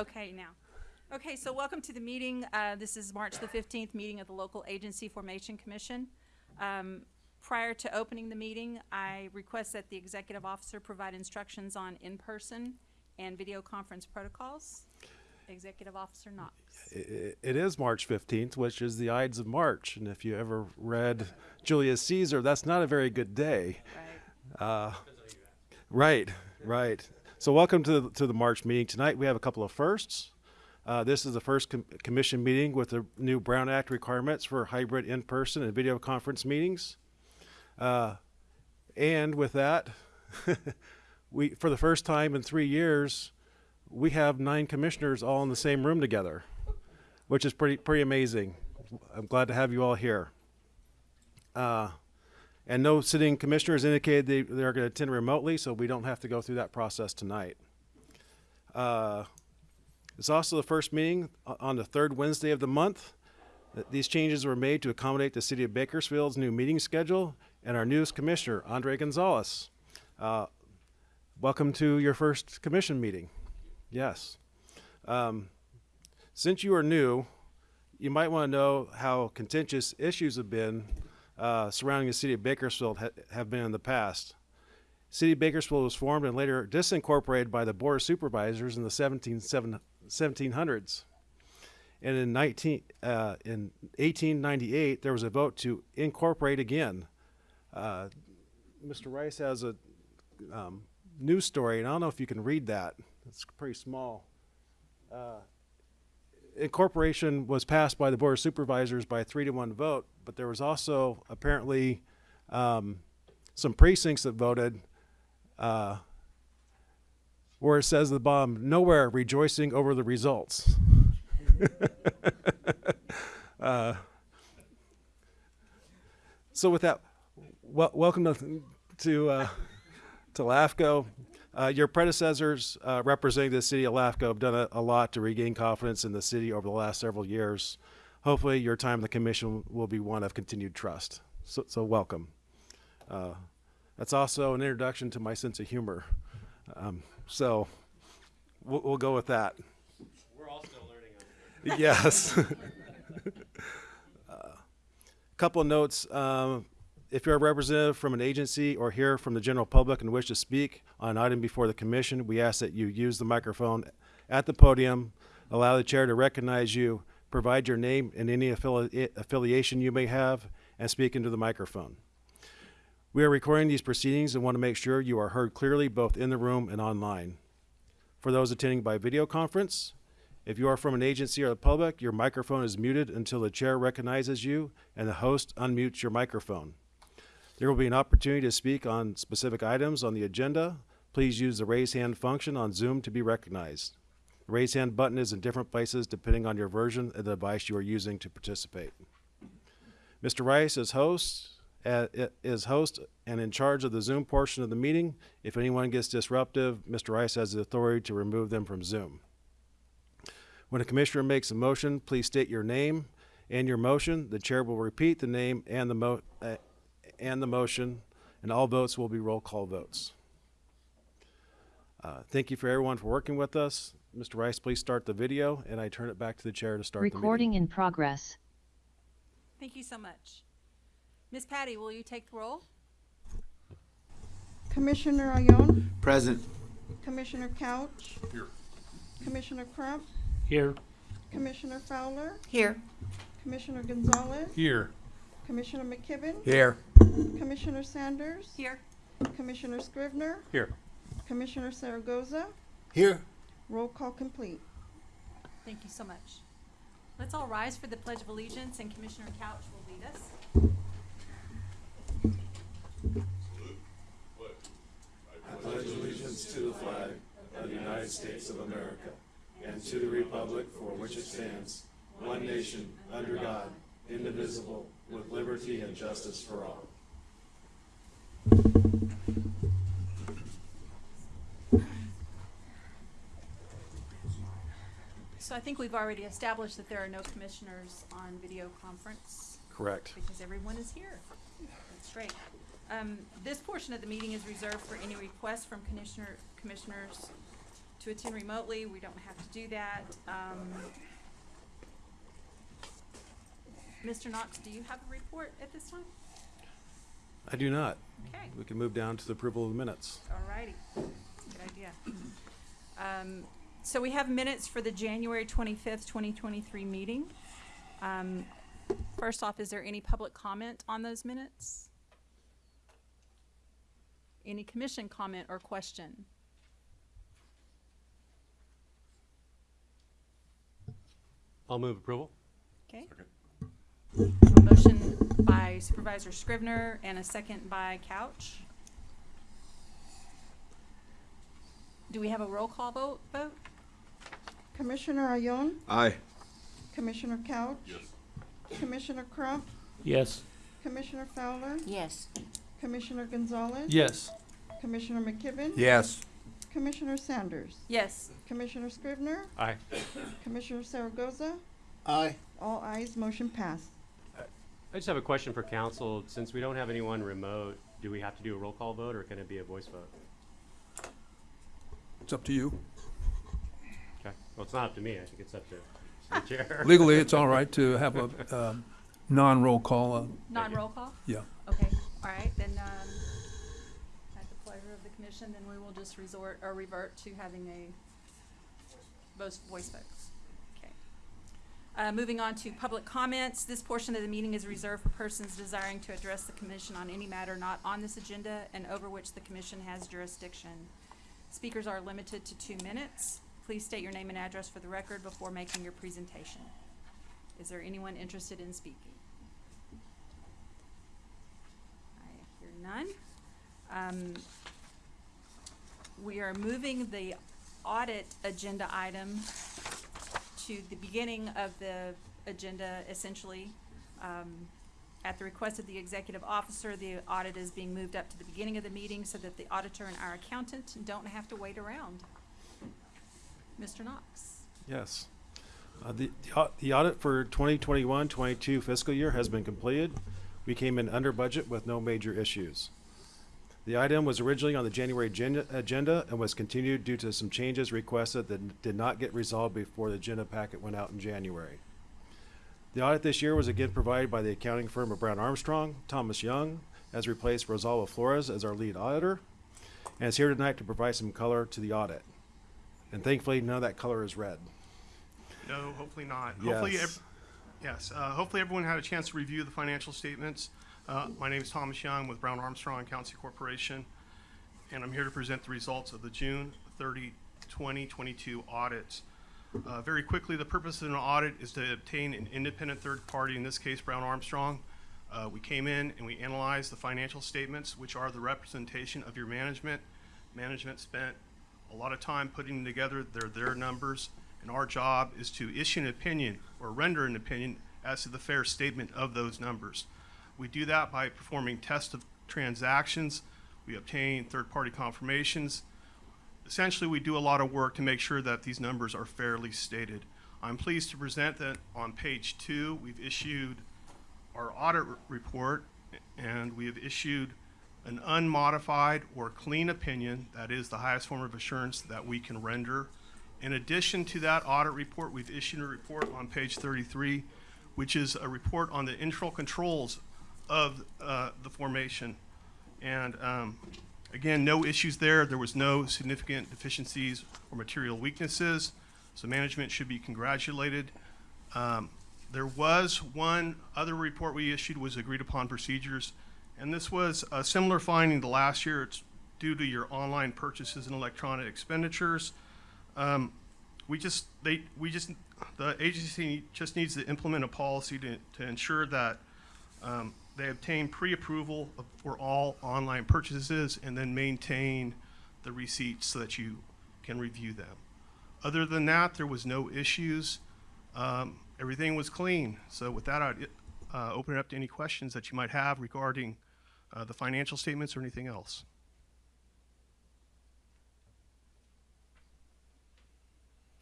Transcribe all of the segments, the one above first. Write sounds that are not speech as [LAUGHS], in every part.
Okay, now. Okay, so welcome to the meeting. Uh, This is March the 15th, meeting of the Local Agency Formation Commission. Um, Prior to opening the meeting, I request that the executive officer provide instructions on in-person and video conference protocols. Executive Officer Knox. I- It is March 15th, which is the Ides of March. And if you ever read Julius Caesar, that's not a very good day. Right. Right, right. So welcome to the, to the March meeting. Tonight we have a couple of firsts. Uh, this is the first com- commission meeting with the new Brown Act requirements for hybrid in-person and video conference meetings. Uh, and with that, [LAUGHS] we for the first time in three years, we have nine commissioners all in the same room together, which is pretty pretty amazing. I'm glad to have you all here. Uh, and no sitting commissioners indicated they, they're going to attend remotely, so we don't have to go through that process tonight. Uh, it's also the first meeting on the third Wednesday of the month. These changes were made to accommodate the City of Bakersfield's new meeting schedule and our newest commissioner, Andrae Gonzales. Uh, welcome to your first commission meeting. Yes. Um, since you are new, you might want to know how contentious issues have been uh, surrounding the city of Bakersfield ha- have been in the past. City of Bakersfield was formed and later disincorporated by the Board of Supervisors in the 17, 1700s. And in 19 uh, in 1898, there was a vote to incorporate again. Uh, Mr. Rice has a um, news story, and I don't know if you can read that. It's pretty small. Uh, incorporation was passed by the Board of Supervisors by a three to one vote, but there was also apparently um, some precincts that voted uh, where it says the bomb, nowhere rejoicing over the results. [LAUGHS] uh, so with that, wel- welcome to to, uh, to LAFCO. Uh, your predecessors uh, representing the city of LAFCO have done a, a lot to regain confidence in the city over the last several years. Hopefully, your time in the commission will be one of continued trust. So, so welcome. Uh, that's also an introduction to my sense of humor. Um, so we'll, we'll go with that. We're all still learning yes. A [LAUGHS] couple of notes. Um, if you're a representative from an agency or here from the general public and wish to speak on an item before the commission, we ask that you use the microphone at the podium, allow the chair to recognize you, provide your name and any affili- affiliation you may have, and speak into the microphone. We are recording these proceedings and want to make sure you are heard clearly both in the room and online. For those attending by video conference, if you are from an agency or the public, your microphone is muted until the chair recognizes you and the host unmutes your microphone. There will be an opportunity to speak on specific items on the agenda. Please use the raise hand function on Zoom to be recognized. The raise hand button is in different places depending on your version of the device you are using to participate. Mr. Rice is host, uh, is host and in charge of the Zoom portion of the meeting. If anyone gets disruptive, Mr. Rice has the authority to remove them from Zoom. When a commissioner makes a motion, please state your name and your motion. The chair will repeat the name and the mo- uh, and the motion, and all votes will be roll call votes. Uh, thank you for everyone for working with us. Mr. Rice, please start the video, and I turn it back to the chair to start the meeting. Recording in progress. Thank you so much. Ms. Patty, will you take the roll? Commissioner Ayon, Present. Commissioner Couch. Here. Commissioner Crump, Here. Commissioner Fowler, Here. Commissioner Gonzales, Here. Commissioner McKibben, Here. Commissioner Sanders, Here. Commissioner Scrivener, Here. Commissioner Zaragoza, Here. roll call complete. Thank you so much. Let's all rise for the Pledge of Allegiance, and Commissioner Couch will lead us. I pledge allegiance to the flag of the United States of America and to the republic for which it stands, one nation, under God, indivisible, with liberty and justice for all. So I think we've already established that there are no commissioners on video conference Correct. because everyone is here. That's great. Um, this portion of the meeting is reserved for any requests from commissioner, commissioners to attend remotely, we don't have to do that. Um, Mr. Knox, do you have a report at this time? I do not. Okay. We can move down to the approval of the minutes. All righty. good idea. Um, so we have minutes for the January twenty-fifth, twenty twenty-three meeting. Um, first off, is there any public comment on those minutes? Any commission comment or question? I'll move approval. Okay. A motion by Supervisor Scrivener and a second by Couch. Do we have a roll call vote, vote? Commissioner Ayon, Aye. Commissioner Couch. Yes. Commissioner Crump, Yes. Commissioner Fowler, Yes. Commissioner Gonzales. Yes. Commissioner McKibben. Yes. Commissioner Sanders. Yes. Commissioner Scrivener, Aye. Commissioner Zaragoza. Aye. All ayes, motion passed. I just have a question for council. Since we don't have anyone remote, do we have to do a roll call vote or can it be a voice vote? It's up to you. Okay. Well, it's not up to me. I think it's up to the [LAUGHS] chair. Legally, it's all right to have a [LAUGHS] um, non-roll call. uh, Non-roll call? Yeah. Okay, all right, then, um, at the pleasure of the commission, then we will just resort, or revert to having a voice, voice vote. Uh, moving on to public comments, this portion of the meeting is reserved for persons desiring to address the commission on any matter not on this agenda and over which the commission has jurisdiction. Speakers are limited to two minutes. Please state your name and address for the record before making your presentation. Is there anyone interested in speaking? I hear none. Um, we are moving the audit agenda item to the beginning of the agenda essentially. Um, at the request of the executive officer, the audit is being moved up to the beginning of the meeting so that the auditor and our accountant don't have to wait around. Mr. Knox? Yes. Uh, The the audit for 2021-22 fiscal year has been completed. We came in under budget with no major issues. The item was originally on the January agenda- agenda and was continued due to some changes requested that did not get resolved before the agenda packet went out in January. The audit this year was again provided by the accounting firm of Brown Armstrong. Thomas Young has replaced Rosalba Flores as our lead auditor and is here tonight to provide some color to the audit. And thankfully, none of that color is red. No, hopefully not. Hopefully, Yes. ev- yes. Uh, hopefully, everyone had a chance to review the financial statements. Uh, my name is Thomas Young with Brown Armstrong Accountancy Corporation, and I'm here to present the results of the June 30, 2022 audit. Uh, very quickly, the purpose of an audit is to obtain an independent third party, in this case, Brown Armstrong. Uh, we came in and we analyzed the financial statements, which are the representation of your management. Management spent a lot of time putting together. They're their numbers, and our job is to issue an opinion or render an opinion as to the fair statement of those numbers. We do that by performing tests of transactions. We obtain third-party confirmations. Essentially, we do a lot of work to make sure that these numbers are fairly stated. I'm pleased to present that on page two, we've issued our audit report, and we have issued an unmodified or clean opinion, that is the highest form of assurance that we can render. In addition to that audit report, we've issued a report on page thirty-three, which is a report on the internal controls of, uh, the formation. And, um, again, no issues there. There was no significant deficiencies or material weaknesses, so management should be congratulated. Um, there was one other report we issued was agreed upon procedures, and this was a similar finding to last year. It's due to your online purchases and electronic expenditures. Um, we just, they, we just, the agency just needs to implement a policy to, to ensure that, um, they obtain pre-approval for all online purchases and then maintain the receipts so that you can review them. Other than that, there was no issues. Um, everything was clean. So with that, I'd uh, open it up to any questions that you might have regarding uh, the financial statements or anything else.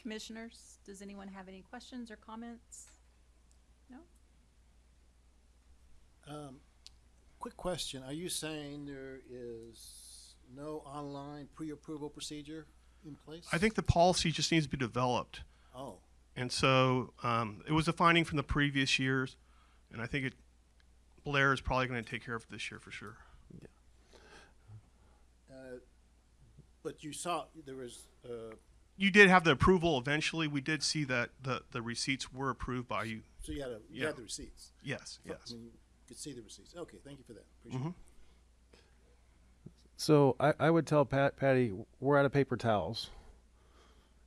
Commissioners, does anyone have any questions or comments? No? Um, quick question, are you saying there is no online pre-approval procedure? in place? I think the policy just needs to be developed. Oh, And so um, it was a finding from the previous years, and I think it, Blair is probably going to take care of it this year for sure. uh, but you saw, there was, uh, You did have the approval eventually. We did see that the, the receipts were approved by you. so you had, a- you Yeah. had the receipts? Yes, I yes. mean, you could see the receipts. Okay, thank you for that. Appreciate it. So I, I would tell Pat, Patty, we're out of paper towels.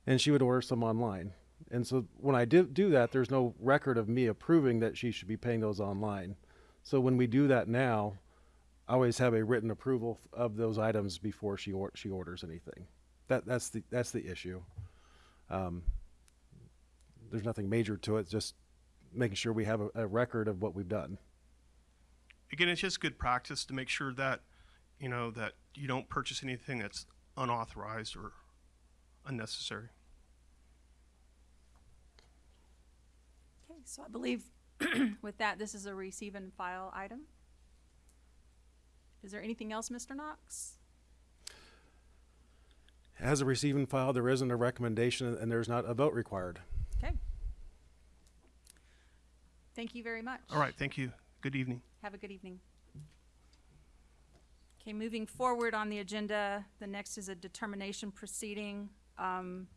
And she would order some online. And so when I did do that, there's no record of me approving that she should be paying those online. So when we do that now, I always have a written approval of those items before she or, she orders anything. That that's the that's the issue. Um, there's nothing major to it. Just making sure we have a, a record of what we've done. Again, it's just good practice to make sure that, you know, that you don't purchase anything that's unauthorized or unnecessary. Okay, so I believe [CLEARS THROAT] with that, this is a receive and file item. Is there anything else, Mr. Knox? As a receive and file, there isn't a recommendation and there's not a vote required. Okay. Thank you very much. All right, thank you. Good evening. Have a good evening. Okay, moving forward on the agenda, the next is a determination proceeding. Um,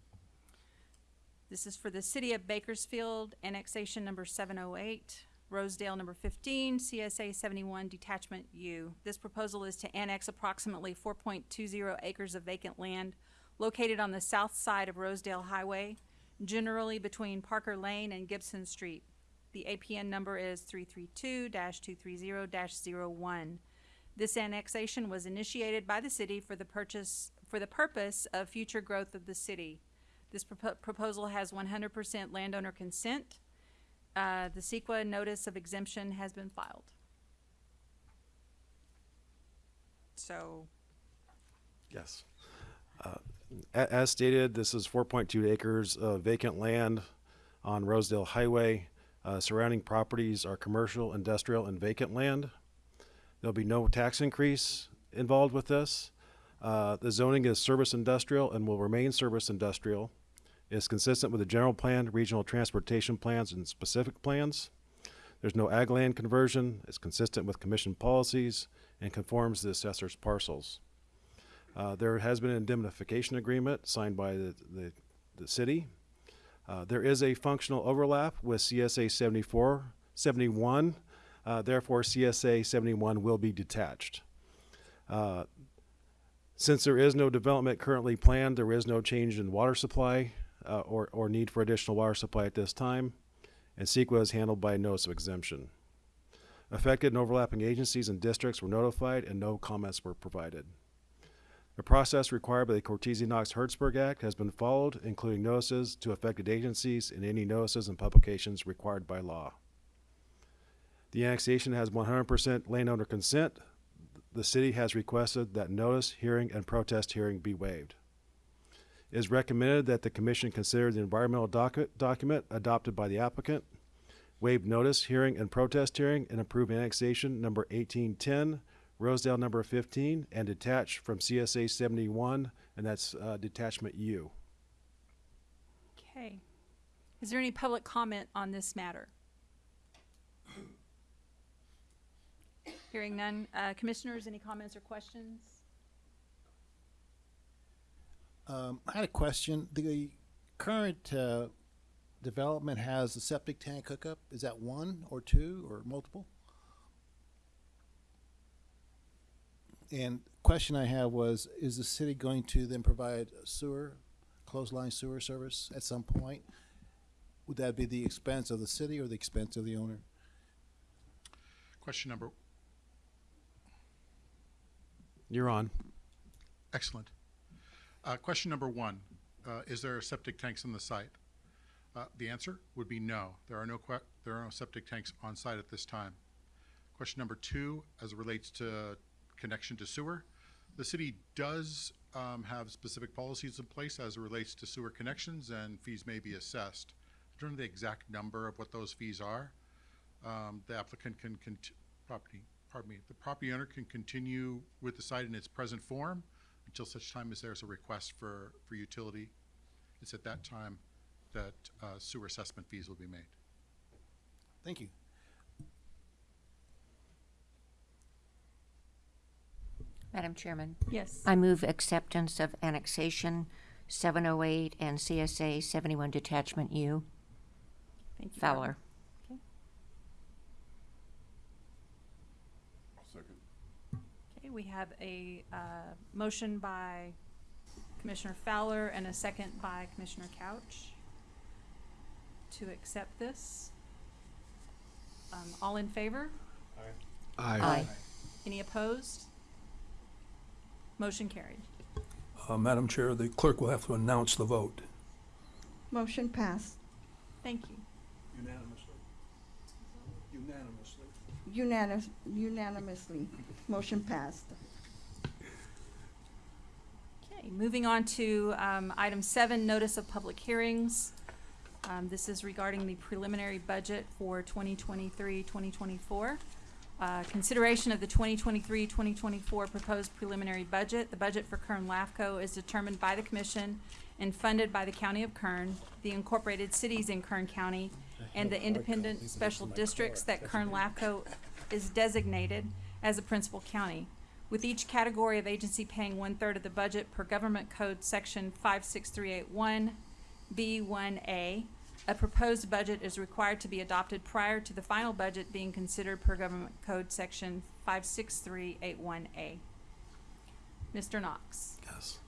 This is for the City of Bakersfield, annexation number seven oh eight, Rosedale number fifteen, CSA seventy-one, detachment U. This proposal is to annex approximately four point two zero acres of vacant land located on the south side of Rosedale Highway, generally between Parker Lane and Gibson Street. The APN number is 332-230-01. This annexation was initiated by the city for the purchase, for the purpose of future growth of the city. This propo- proposal has one hundred percent landowner consent. Uh, the CEQA notice of exemption has been filed. So, Yes. Uh, As stated, this is 4.2 acres of vacant land on Rosedale Highway. Uh, Surrounding properties are commercial, industrial, and vacant land. There'll be no tax increase involved with this. Uh, The zoning is service industrial and will remain service industrial. It's consistent with the general plan, regional transportation plans, and specific plans. There's no ag land conversion. It's consistent with commission policies and conforms to the assessor's parcels. Uh, there has been an indemnification agreement signed by the, the, the city. Uh, there is a functional overlap with CSA 74, 71. Uh, therefore, CSA 71 will be detached. Uh, since there is no development currently planned, there is no change in water supply uh, or, or need for additional water supply at this time, and CEQA is handled by a notice of exemption. Affected and overlapping agencies and districts were notified, and no comments were provided. The process required by the Cortese Knox Hertzberg Act has been followed, including notices to affected agencies and any notices and publications required by law. The annexation has 100% landowner consent. The city has requested that notice, hearing, and protest hearing be waived. It is recommended that the commission consider the environmental docu- document adopted by the applicant, waive notice, hearing, and protest hearing, and approve annexation number 1810 Rosedale number 15, and detached from CSA 71, and that's uh, detachment U. okay. Is there any public comment on this matter? Hearing none. Uh, commissioners, any comments or questions? Um, I had a question. The current, uh, development has a septic tank hookup. Is that one or two or multiple? And question I have was, is the city going to then provide sewer, clothesline sewer service at some point? Would that be the expense of the city or the expense of the owner? Question number, You're on. excellent. Uh, question number one, uh, is there septic tanks on the site? Uh, the answer would be no. There are no que- there are no septic tanks on site at this time. Question number two, as it relates to connection to sewer, the city does um, have specific policies in place as it relates to sewer connections, and fees may be assessed. I don't know the exact number of what those fees are. Um, the applicant can property, pardon me, the property owner can continue with the site in its present form until such time as there's a request for, for utility. It's at that time that uh, sewer assessment fees will be made. Thank you. Madam Chairman, Yes. I move acceptance of annexation 708 and CSA 71 Detachment U. Thank you, Fowler. Okay, we have a, uh, motion by Commissioner Fowler and a second by Commissioner Couch to accept this. Um, all in favor? Aye. Aye. Any opposed? Motion carried. Uh, Madam Chair, the clerk will have to announce the vote. Motion passed. Thank you. Unanimously. Unanimously. Unanimous, unanimously. Motion passed. Okay, moving on to um, item seven, notice of public hearings. Um, This is regarding the preliminary budget for 2023-2024. Uh, Consideration of the 2023-2024 proposed preliminary budget. The budget for Kern LAFCO is determined by the commission and funded by the county of Kern, the incorporated cities in Kern County, and the independent special districts that Kern LAFCO is designated as a principal county with each category of agency paying one-third of the budget per Government Code Section 56381 B1A. A proposed budget is required to be adopted prior to the final budget being considered per Government Code Section 56381A. Mr. Knox. Yes.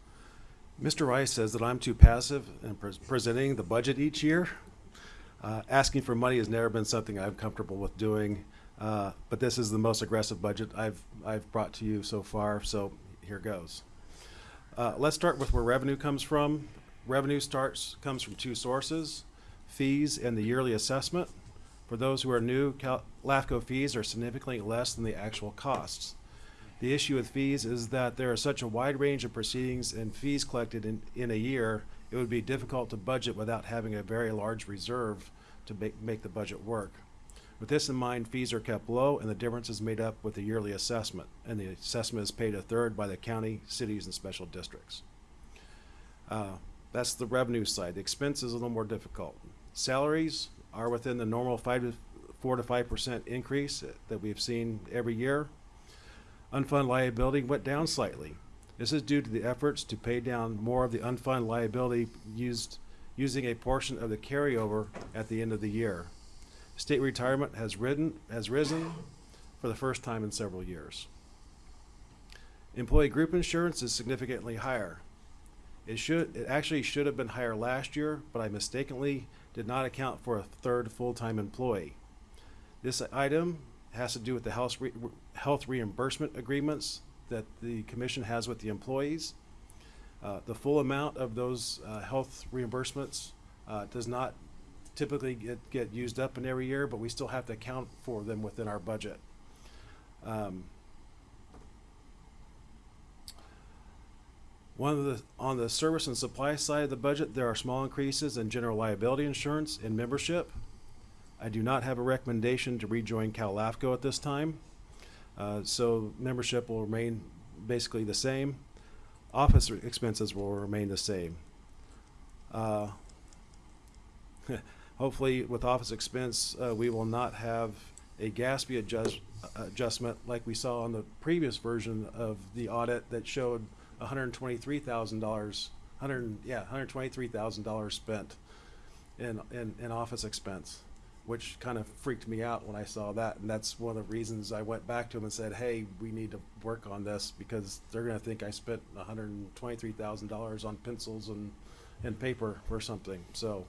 Mr. Rice says that I'm too passive in pres- presenting the budget each year. Uh, asking for money has never been something I'm comfortable with doing, uh, but this is the most aggressive budget I've, I've brought to you so far, so here goes. Uh, let's start with where revenue comes from. Revenue starts, comes from two sources, fees and the yearly assessment. For those who are new, LAFCO fees are significantly less than the actual costs. The issue with fees is that there is such a wide range of proceedings and fees collected in, in a year, it would be difficult to budget without having a very large reserve to make, make the budget work. With this in mind, fees are kept low and the difference is made up with the yearly assessment. And the assessment is paid a third by the county, cities, and special districts. Uh, that's the revenue side. The expense is a little more difficult. Salaries are within the normal five to, four to five percent increase that we've seen every year. Unfunded liability went down slightly. This is due to the efforts to pay down more of the unfunded liability used, using a portion of the carryover at the end of the year. State retirement has ridden, has risen for the first time in several years. Employee group insurance is significantly higher. It should, it actually should have been higher last year, but I mistakenly did not account for a third full-time employee. This item has to do with the health, re- health reimbursement agreements that the commission has with the employees. Uh, the full amount of those, uh, health reimbursements, uh, does not typically get, get used up in every year, but we still have to account for them within our budget. Um, One of the, on the service and supply side of the budget, there are small increases in general liability insurance and membership. I do not have a recommendation to rejoin CalAFCO at this time. Uh, so membership will remain basically the same. Office expenses will remain the same. Uh, [LAUGHS] hopefully with office expense, uh, we will not have a GASB adjust, adjustment like we saw on the previous version of the audit that showed hundred and twenty-three thousand dollars, hundred, yeah, hundred and twenty-three thousand dollars spent in, in, in office expense, which kind of freaked me out when I saw that. And that's one of the reasons I went back to him and said, hey, we need to work on this because they're gonna think I spent hundred and twenty-three thousand dollars on pencils and, and paper or something. So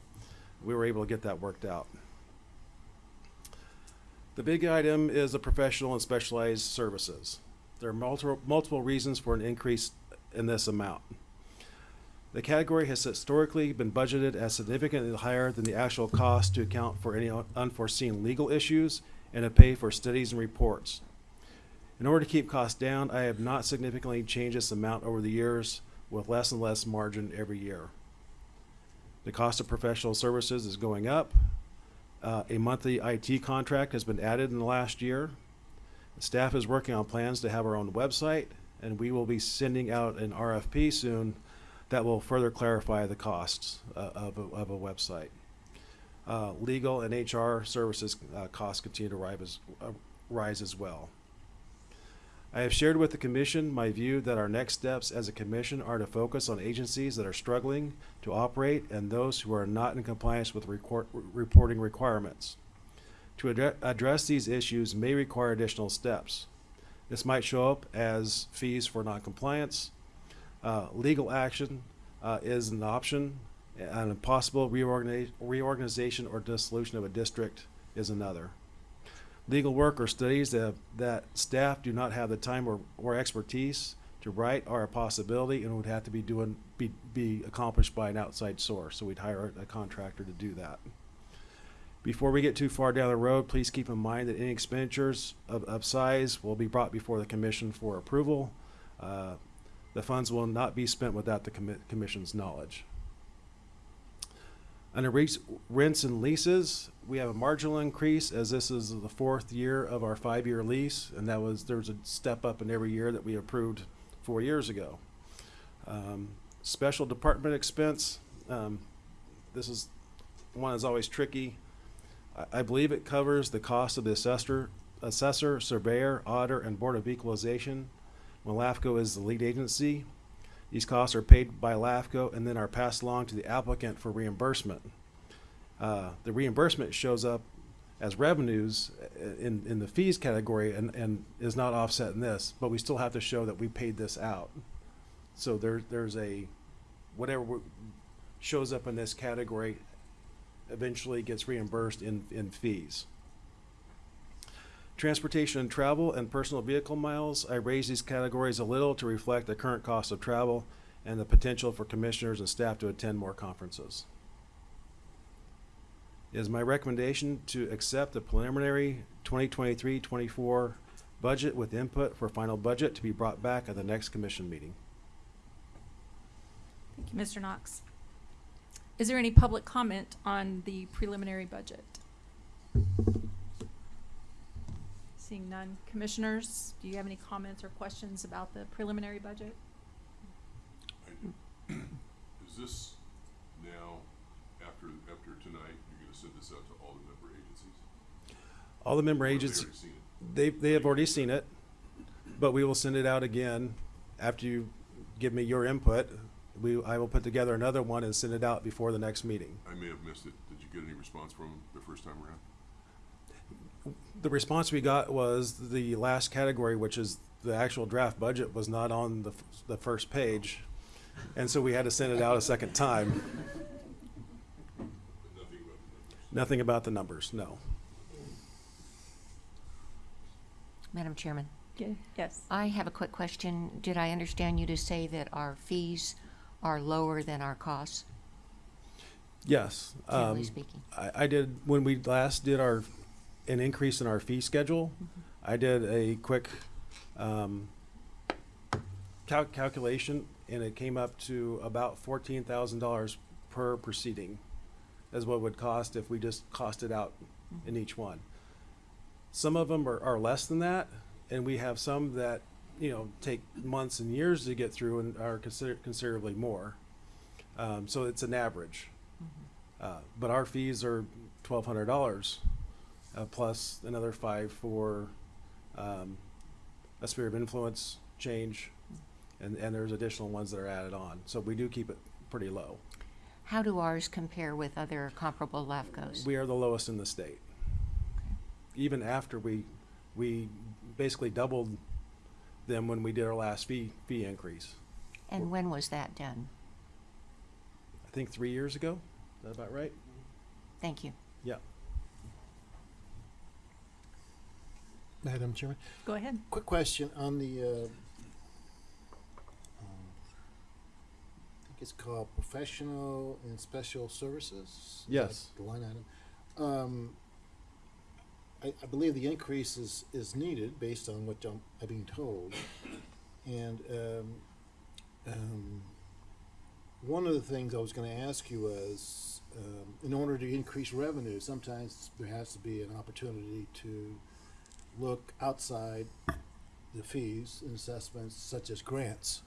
we were able to get that worked out. The big item is the professional and specialized services. There are multiple, multiple reasons for an increase in this amount. The category has historically been budgeted as significantly higher than the actual cost to account for any unforeseen legal issues and to pay for studies and reports. In order to keep costs down, I have not significantly changed this amount over the years with less and less margin every year. The cost of professional services is going up. Uh, a monthly IT contract has been added in the last year. Staff is working on plans to have our own website and we will be sending out an RFP soon that will further clarify the costs uh, of, a, of a website. Uh, legal and HR services uh, costs continue to rise as, uh, rise as well. I have shared with the commission my view that our next steps as a commission are to focus on agencies that are struggling to operate and those who are not in compliance with reporting requirements. To addre- address these issues may require additional steps. This might show up as fees for noncompliance. Uh, legal action uh, is an option, and a possible reorganiz- reorganization or dissolution of a district is another. Legal work or studies that, that staff do not have the time or, or expertise to write are a possibility and would have to be doing be, be accomplished by an outside source. So we'd hire a contractor to do that. Before we get too far down the road, please keep in mind that any expenditures of, of size will be brought before the commission for approval. Uh, the funds will not be spent without the commi- commission's knowledge. Under res- rents and leases, we have a marginal increase as this is the fourth year of our five-year lease, and that was, there's a step up in every year that we approved four years ago. Um, special department expense, um, this is one that's always tricky. I, believe it covers the cost of the assessor, assessor, surveyor, auditor, and board of equalization. When LAFCO is the lead agency, these costs are paid by LAFCO and then are passed along to the applicant for reimbursement. Uh, the reimbursement shows up as revenues in, in the fees category and, and is not offset in this, but we still have to show that we paid this out. So there, there's a, whatever shows up in this category eventually gets reimbursed in, in fees. Transportation and travel and personal vehicle miles, I raise these categories a little to reflect the current cost of travel and the potential for commissioners and staff to attend more conferences. It is my recommendation to accept the preliminary 2023-24 budget with input for final budget to be brought back at the next commission meeting. Thank you, Mr. Knox. Is there any public comment on the preliminary budget? Seeing none. Commissioners, do you have any comments or questions about the preliminary budget? Is this now, after, after tonight, you're gonna send this out to all the member agencies? All the member Or have they agencies, already seen it? they, they have already seen it, but we will send it out again after you give me your input. We, I will put together another one and send it out before the next meeting. I may have missed it. Did you get any response from them the first time around? The response we got was the last category, which is the actual draft budget, was not on the, f- the first page. And so we had to send it out a second time. But nothing about the numbers? Nothing about the numbers, no. Madam Chairman, Yes. I have a quick question. Did I understand you to say that our fees are lower than our costs, Yes. generally um, speaking? I, I did, when we last did our, an increase in our fee schedule, I did a quick, um, cal- calculation, and it came up to about fourteen thousand dollars per proceeding, is what it would cost if we just costed out in each one. Some of them are, are less than that, and we have some that, you know, take months and years to get through and are consider, considerably more. Um, so it's an average. Uh, but our fees are twelve hundred dollars, uh, plus another five for, um, a sphere of influence change, and, and there's additional ones that are added on. So we do keep it pretty low. How do ours compare with other comparable LAFCOs? We are the lowest in the state. Even after we, we basically doubled them when we did our last fee, fee increase. And when was that done? I think three years ago, is that about right? Thank you. Yeah. Madam Chairman, Go ahead. quick question on the, uh, um, I think it's called professional and special services? Yes. The line item. Um, I, I believe the increase is, is needed based on what I'm, I'm being told. And, um, um, one of the things I was gonna ask you was, um, in order to increase revenue, sometimes there has to be an opportunity to look outside the fees and assessments such as grants.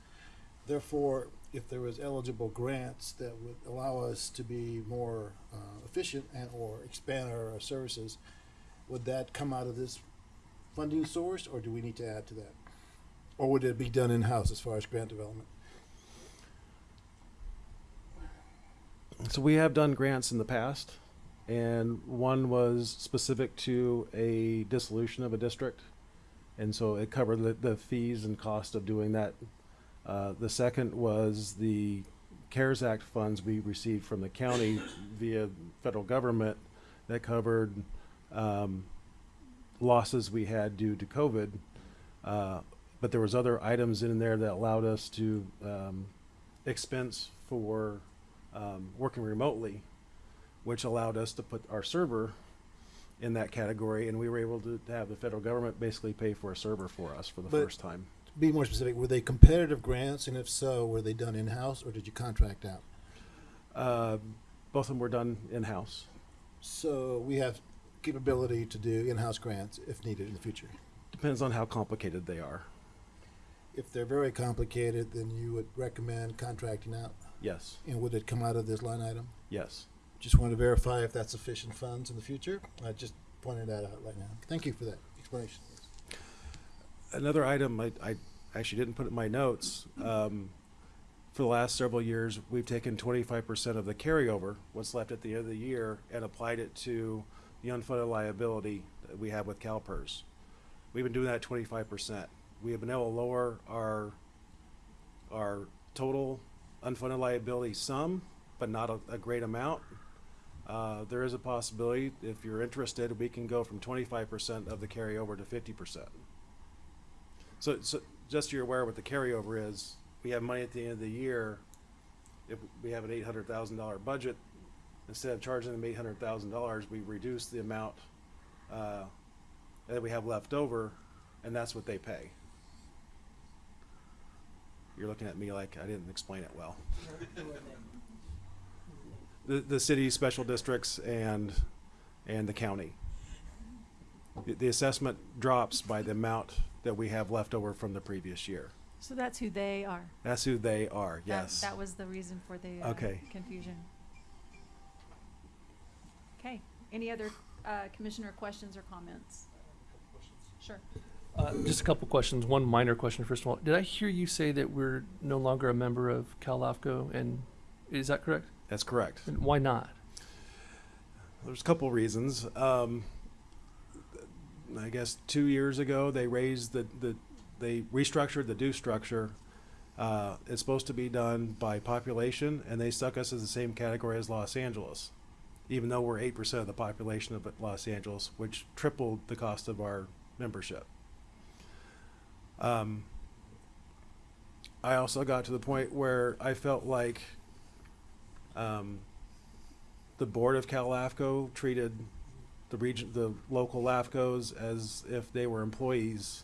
Therefore, if there was eligible grants that would allow us to be more uh, efficient and or expand our services, would that come out of this funding source, or do we need to add to that? Or would it be done in-house as far as grant development? So we have done grants in the past, and one was specific to a dissolution of a district, and so it covered the, the fees and cost of doing that. Uh, the second was the CARES Act funds we received from the county via federal government that covered um, losses we had due to COVID. Uh, but there was other items in there that allowed us to um, expense for um, working remotely, which allowed us to put our server in that category, and we were able to, to have the federal government basically pay for a server for us for the But- first time. Be more specific, were they competitive grants, and if so, were they done in-house, or did you contract out? Uh, both of them were done in-house. So we have capability to do in-house grants if needed in the future. Depends on how complicated they are. If they're very complicated, then you would recommend contracting out, Yes, and would it come out of this line item? yes. Just want to verify if that's sufficient funds in the future. I just pointed that out right now. Thank you for that explanation. Another item I, I actually didn't put in my notes. Um, for the last several years, we've taken twenty-five percent of the carryover, what's left at the end of the year, and applied it to the unfunded liability that we have with CalPERS. We've been doing that twenty-five percent. We have been able to lower our, our total unfunded liability sum, but not a, a great amount. Uh, there is a possibility, if you're interested, we can go from twenty-five percent of the carryover to fifty percent. So, so just so you're aware what the carryover is, we have money at the end of the year. If we have an eight hundred thousand dollar budget, instead of charging them eight hundred thousand dollars, we reduce the amount, uh, that we have left over, and that's what they pay. You're looking at me like I didn't explain it well. The, the city, special districts, and, and the county. The- The assessment drops by the amount that we have left over from the previous year. So that's who they are. That's who they are, That- yes. That was the reason for the, uh, Okay. confusion. Okay, any other, uh, commissioner questions or comments? Sure. Uh, just a couple questions. One minor question, first of all. Did I hear you say that we're no longer a member of CalAFCO? And is that correct? That's correct. And why not? There's a couple reasons. Um, I guess two years ago, they raised the, the, they restructured the due structure. Uh, it's supposed to be done by population, and they stuck us in the same category as Los Angeles, even though we're eight percent of the population of Los Angeles, which tripled the cost of our membership. Um, I also got to the point where I felt like um, the board of CalAFCO treated the region, the local LAFCOs as if they were employees.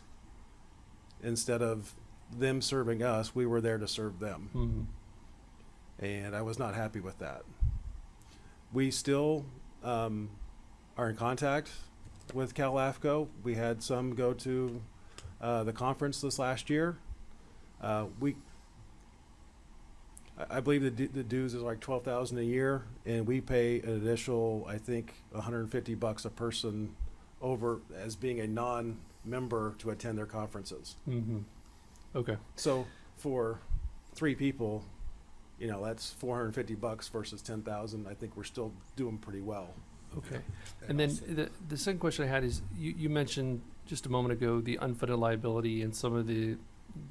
Instead of them serving us, we were there to serve them. Mm-hmm. And I was not happy with that. We still um, are in contact with CalAFCO. We had some go to uh, the conference this last year. Uh, we, I, I believe the, the dues is like twelve thousand a year, and we pay an additional, I think, hundred and fifty bucks a person over as being a non-member to attend their conferences. Mm-hmm. Okay. So for three people, you know, that's four hundred and fifty bucks versus ten thousand. I think we're still doing pretty well. Okay. And then the, the second question I had is, you, you mentioned just a moment ago the unfunded liability and some of the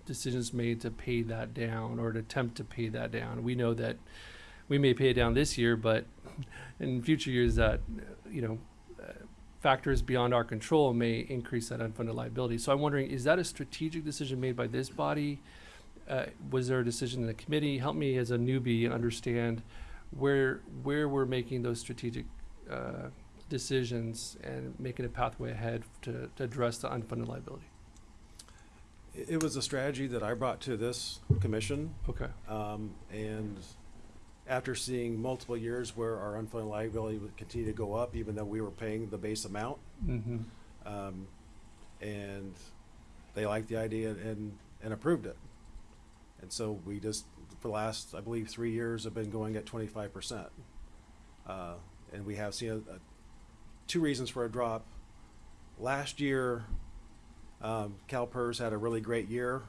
decisions made to pay that down or to attempt to pay that down. We know that we may pay it down this year, but in future years that, uh, you know, uh, factors beyond our control may increase that unfunded liability. So I'm wondering, is that a strategic decision made by this body? Uh, was there a decision in the committee? Help me as a newbie understand where, where we're making those strategic uh, decisions and making a pathway ahead to, to address the unfunded liability. It, was a strategy that I brought to this commission. Okay. Um, and after seeing multiple years where our unfunded liability would continue to go up, even though we were paying the base amount, Mm-hmm. um, and they liked the idea and, and approved it. And so we just, for the last, I believe, three years have been going at twenty-five percent. Uh, and we have seen a, a, two reasons for a drop. Last year, um, CalPERS had a really great year,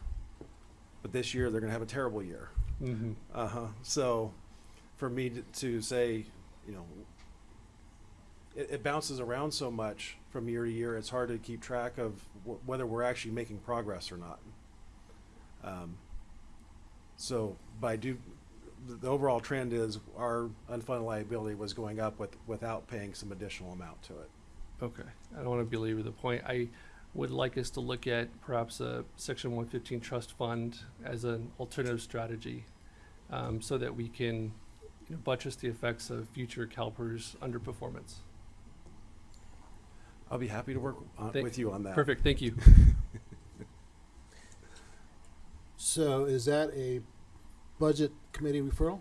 but this year they're gonna have a terrible year. Mm-hmm. Uh-huh. So for me to, to say, you know, it, it bounces around so much from year to year, it's hard to keep track of wh- whether we're actually making progress or not. Um, so by do, the, overall trend is our unfunded liability was going up with, without paying some additional amount to it. Okay, I don't want to belabor the point. I would like us to look at perhaps a section one fifteen trust fund as an alternative strategy, um, so that we can, you know, buttress the effects of future CalPERS underperformance. I'll be happy to work on, with you on that. Perfect, thank you. [LAUGHS] So is that a budget committee referral?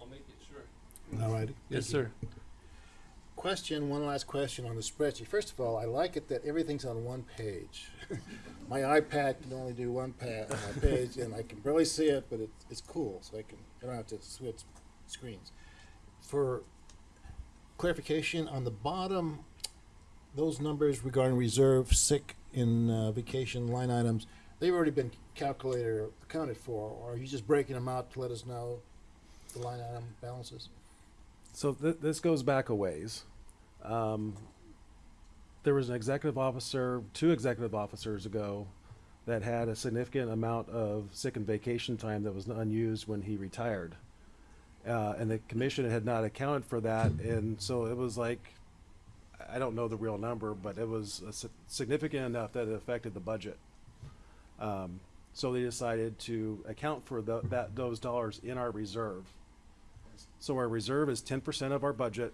I'll make it sure. All righty. Yes, Thank you. sir. Question, one last question on the spreadsheet. First of all, I like it that everything's on one page. [LAUGHS] My iPad can only do one pa- uh, page, and I can barely see it, but it's, it's cool, so I can, I don't have to switch screens. For clarification, on the bottom, those numbers regarding reserve, sick, and uh, vacation line items, they've already been calculated or accounted for, or are you just breaking them out to let us know the line item balances? So th- this goes back a ways. Um, there was an executive officer, two executive officers ago, that had a significant amount of sick and vacation time that was unused when he retired. Uh, and the commission had not accounted for that, and so it was like, I don't know the real number, but it was significant enough that it affected the budget. Um, so they decided to account for the, that, those dollars in our reserve. So our reserve is ten percent of our budget,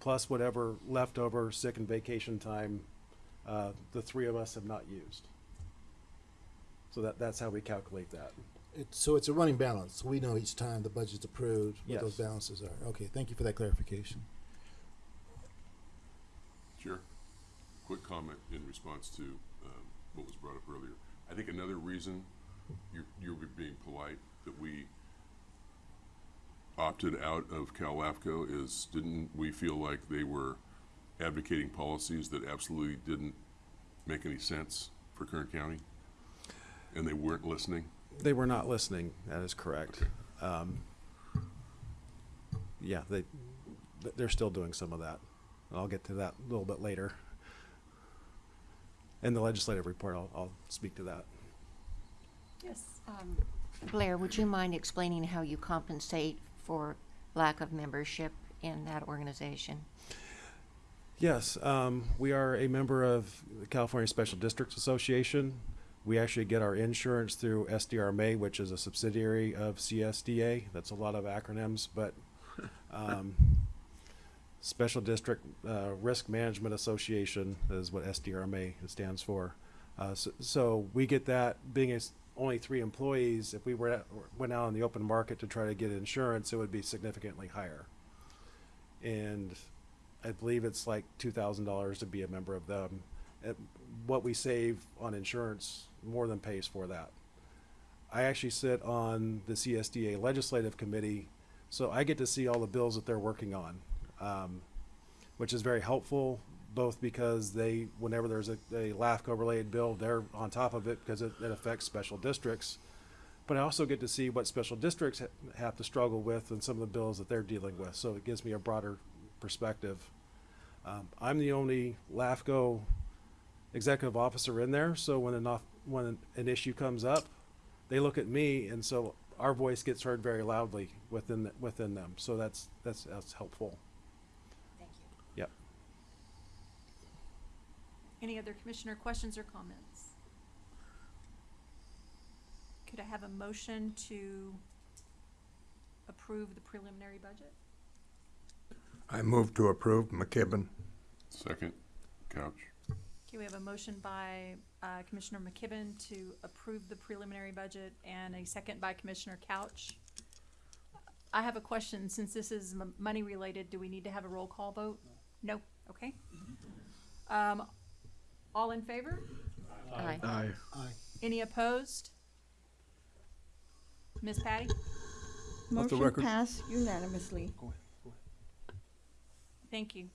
plus whatever leftover sick and vacation time, uh, the three of us have not used. So that, that's how we calculate that. It's, so it's a running balance. We know each time the budget's approved, what those balances are. Okay, thank you for that clarification. Chair, quick comment in response to um, what was brought up earlier. I think another reason you're, you're being polite that we opted out of CalAFCO is, didn't we feel like they were advocating policies that absolutely didn't make any sense for Kern County? And they weren't listening? They were not listening, that is correct. Um, yeah, they, they're still doing some of that. I'll get to that a little bit later. In the legislative report, I'll, I'll speak to that. Yes. Um, Blair, would you mind explaining how you compensate for lack of membership in that organization? Yes, um, we are a member of the California Special Districts Association. We actually get our insurance through SDRMA, which is a subsidiary of CSDA. That's a lot of acronyms, but um, [LAUGHS] Special District uh, Risk Management Association is what SDRMA stands for. Uh, so, so we get that being only three employees. If we were at, went out on the open market to try to get insurance, it would be significantly higher. And I believe it's like two thousand dollars to be a member of them. Uh, what we save on insurance more than pays for that. I actually sit on the CSDA Legislative Committee, so I get to see all the bills that they're working on, um, which is very helpful. Both because they, whenever there's a, a LAFCO-related bill, they're on top of it because it, it affects special districts. But I also get to see what special districts ha- have to struggle with and some of the bills that they're dealing with. So it gives me a broader perspective. Um, I'm the only LAFCO executive officer in there, so when an when an issue comes up, they look at me, and so our voice gets heard very loudly within the, within them. So that's that's that's helpful. Thank you. Yep. Any other commissioner questions or comments? Could I have a motion to approve the preliminary budget? I move to approve McKibben. Second, Couch. Okay, we have a motion by uh, Commissioner McKibben to approve the preliminary budget and a second by Commissioner Couch. I have a question, since this is m- money related, do we need to have a roll call vote? No, okay. Um, all in favor? Aye. Aye. Any opposed? Ms. Patty? Let the Motion record- passed unanimously. Thank you.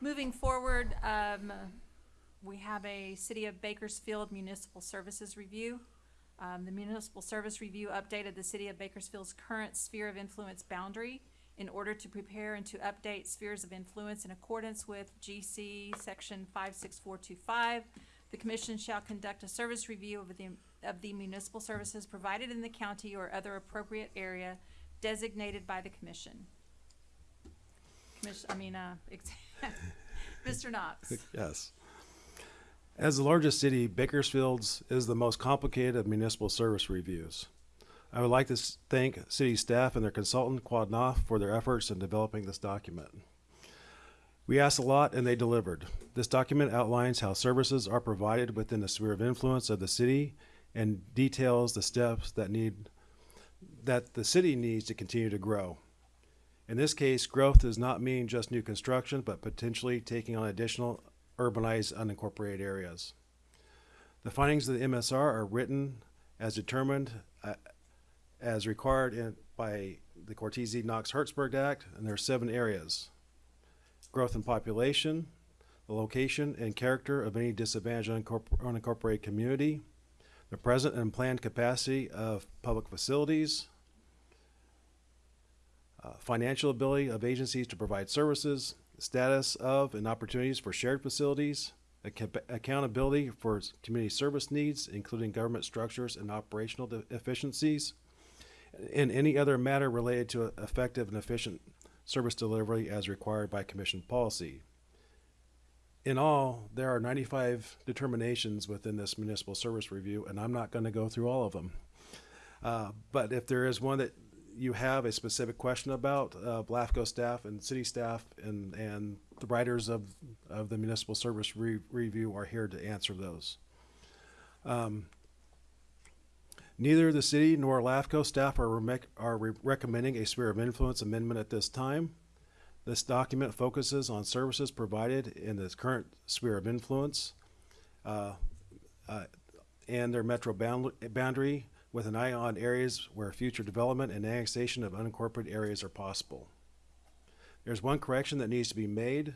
Moving forward, um, we have a City of Bakersfield Municipal Services Review. Um, the Municipal Service Review updated the City of Bakersfield's current sphere of influence boundary in order to prepare and to update spheres of influence in accordance with GC Section five six four two five. The commission shall conduct a service review of the, of the municipal services provided in the county or other appropriate area designated by the commission. Commission, I mean, uh, [LAUGHS] [LAUGHS] Mr. Knox. Yes. As the largest city, Bakersfield's is the most complicated of municipal service reviews. I would like to thank city staff and their consultant, Quad Knopf, for their efforts in developing this document. We asked a lot and they delivered. This document outlines how services are provided within the sphere of influence of the city and details the steps that need, that the city needs to continue to grow. In this case, growth does not mean just new construction, but potentially taking on additional urbanized unincorporated areas. The findings of the MSR are written as determined uh, as required in, by the Cortese Knox Hertzberg Act, and there are seven areas. Growth in population, the location and character of any disadvantaged unincorporated community, the present and planned capacity of public facilities, uh, financial ability of agencies to provide services, status of and opportunities for shared facilities, account- accountability for community service needs, including government structures and operational efficiencies, and any other matter related to effective and efficient service delivery as required by commission policy. In all, there are 95 determinations within this municipal service review, and I'm not going to go through all of them. Uh, but if there is one that you have a specific question about, uh, LAFCO staff and city staff and, and the writers of, of the municipal service re- review are here to answer those. Um, neither the city nor LAFCO staff are, remec- are re- recommending a sphere of influence amendment at this time. This document focuses on services provided in this current sphere of influence uh, uh, and their metro bound- boundary with an eye on areas where future development and annexation of unincorporated areas are possible. There's one correction that needs to be made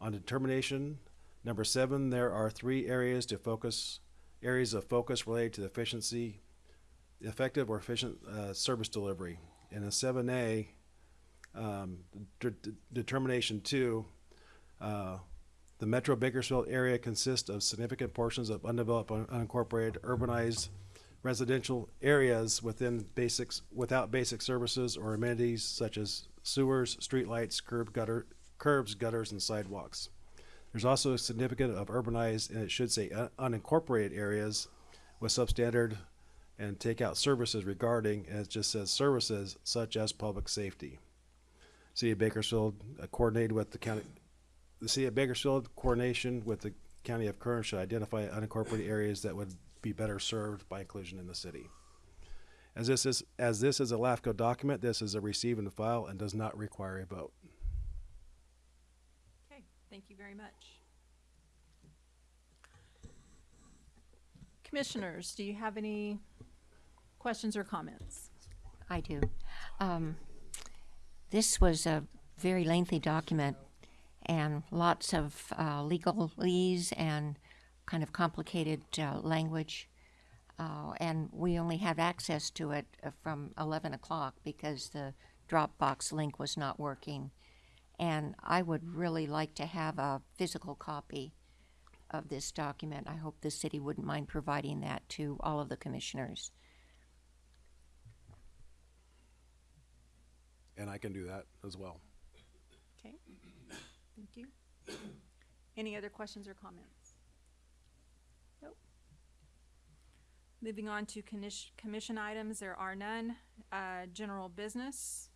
on determination. Number seven, there are three areas to focus, areas of focus related to efficiency, effective or efficient uh, service delivery. And A, um, de- de- determination two, uh, the Metro Bakersfield area consists of significant portions of undeveloped, un- unincorporated, urbanized residential areas within basics, without basic services or amenities such as sewers, streetlights, curb gutter, curbs, gutters, and sidewalks. There's also a significant of urbanized, and it should say un- unincorporated areas with substandard and take out services regarding, and it just says services such as public safety. City of Bakersfield uh, coordinated with the county, the City of Bakersfield coordination with the County of Kern should identify unincorporated areas that would be better served by inclusion in the city. As this is, as this is a LAFCO document, this is a receive and file and does not require a vote. Okay, thank you very much. Commissioners, do you have any questions or comments? I do. Um, this was a very lengthy document and lots of uh, legalese and kind of complicated uh, language. Uh, and we only had access to it uh, from 11 o'clock because the Dropbox link was not working. And I would really like to have a physical copy of this document. I hope the city wouldn't mind providing that to all of the commissioners. And I can do that as well. Okay, thank you. Any other questions or comments? Nope. Moving on to commission items, there are none. Uh, general business.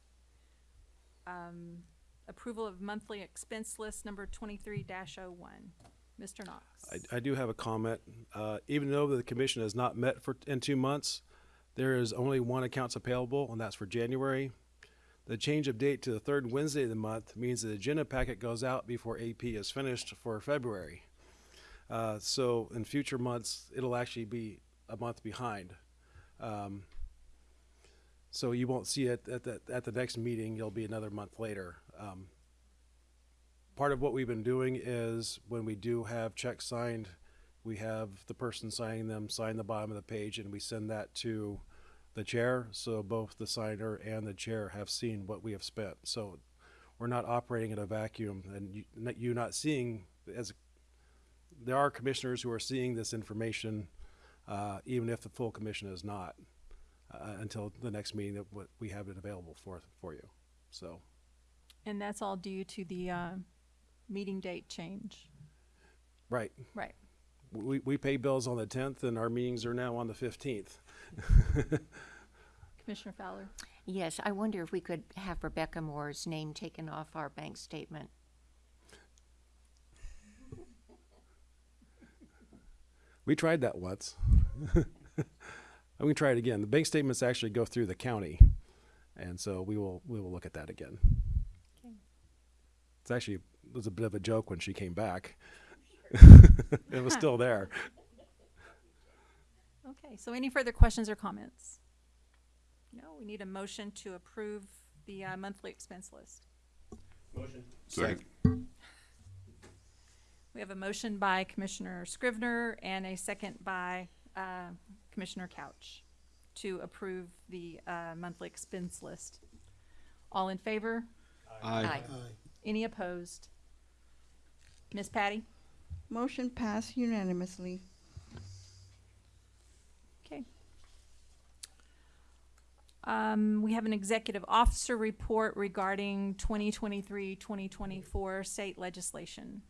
Um, approval of monthly expense list number twenty-three dash oh one. Mr. Knox. I, I do have a comment. Uh, even though the commission has not met for, in two months, there is only one accounts payable, and that's for January. The change of date to the third Wednesday of the month means the agenda packet goes out before AP is finished for February. Uh, so in future months, it'll actually be a month behind. Um, so you won't see it at the, at the next meeting, you'll be another month later. Um, part of what we've been doing is when we do have checks signed, we have the person signing them sign the bottom of the page and we send that to the chair. So both the signer and the chair have seen what we have spent. So we're not operating in a vacuum and you, not- you not seeing as there are commissioners who are seeing this information, uh, even if the full commission is not, uh, until the next meeting that we have it available for, for you. So, And that's all due to the, uh, meeting date change. right. Right. We, we pay bills on the tenth and our meetings are now on the fifteenth. [LAUGHS] Commissioner Fowler? Yes, I wonder if we could have Rebecca Moore's name taken off our bank statement. We tried that once. [LAUGHS] I'm going to try it again. The bank statements actually go through the county. And so we will, we will look at that again. Okay. It's actually, it was a bit of a joke when she came back. [LAUGHS] It was still there. Okay, so any further questions or comments? No, we need a motion to approve the, uh, monthly expense list. Motion. Second. [LAUGHS] We have a motion by Commissioner Scrivner and a second by, uh, Commissioner Couch to approve the, uh, monthly expense list. All in favor? Aye. Any opposed? Miss Patty? Motion passed unanimously. Okay. Um, we have an executive officer report regarding 2023-2024 state legislation.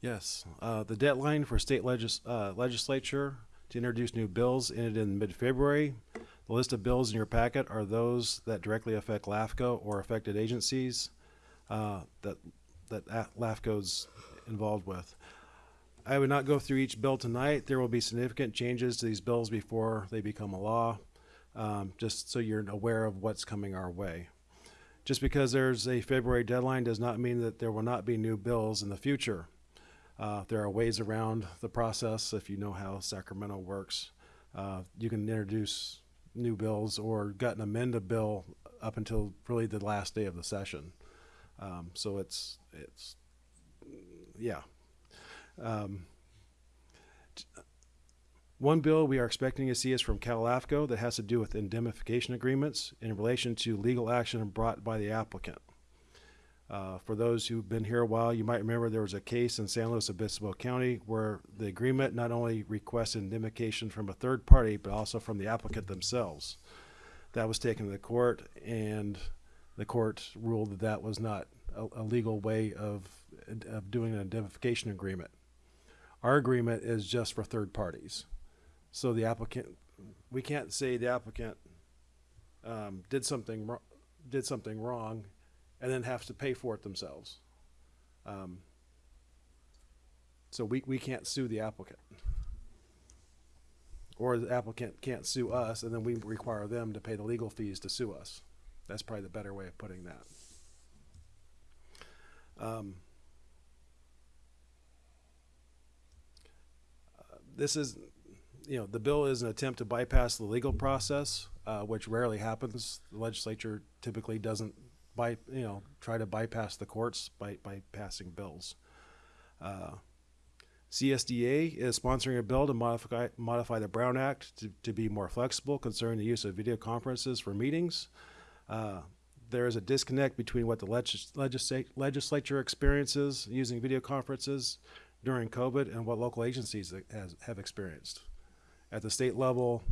Yes, uh, the deadline for state legis- uh, legislature to introduce new bills ended in mid-February. The list of bills in your packet are those that directly affect LAFCO or affected agencies uh, that that A- LAFCO's involved with. I would not go through each bill tonight. There will be significant changes to these bills before they become a law, um, just so you're aware of what's coming our way. Just because there's a February deadline does not mean that there will not be new bills in the future. Uh, there are ways around the process if you know how Sacramento works. Uh, you can introduce new bills or gut and amend a bill up until really the last day of the session. Um, so it's it's yeah. Um, one bill we are expecting to see is from CalAFCO that has to do with indemnification agreements in relation to legal action brought by the applicant. Uh, for those who've been here a while, you might remember there was a case in San Luis Obispo County where the agreement not only requested indemnification from a third party, but also from the applicant themselves. That was taken to the court, and the court ruled that that was not a, a legal way of, of doing an indemnification agreement. Our agreement is just for third parties. So the applicant, we can't say the applicant um, did something, did something wrong and then have to pay for it themselves. Um, so we, we can't sue the applicant. Or the applicant can't sue us and then we require them to pay the legal fees to sue us. That's probably the better way of putting that. Um, this is, you know, the bill is an attempt to bypass the legal process, uh, which rarely happens. The legislature typically doesn't by, you know, try to bypass the courts by, by passing bills. Uh, CSDA is sponsoring a bill to modify, modify the Brown Act to, to be more flexible concerning the use of video conferences for meetings. Uh, there is a disconnect between what the legis- legislature experiences using video conferences during COVID and what local agencies has, have experienced. At the state level,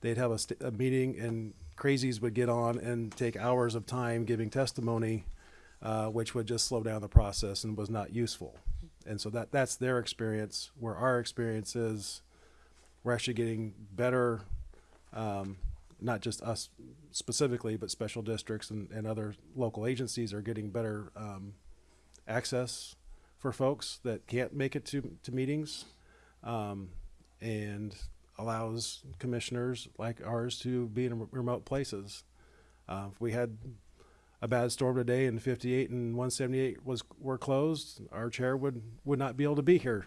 they'd have a, a meeting and crazies would get on and take hours of time giving testimony, uh, which would just slow down the process and was not useful. And so that that's their experience. Where our experience is, we're actually getting better, um, not just us specifically, but special districts and, and other local agencies are getting better um, access for folks that can't make it to, to meetings. Um, and allows commissioners like ours to be in remote places. Uh, if we had a bad storm today and 58 and 178 was were closed, our chair would would not be able to be here.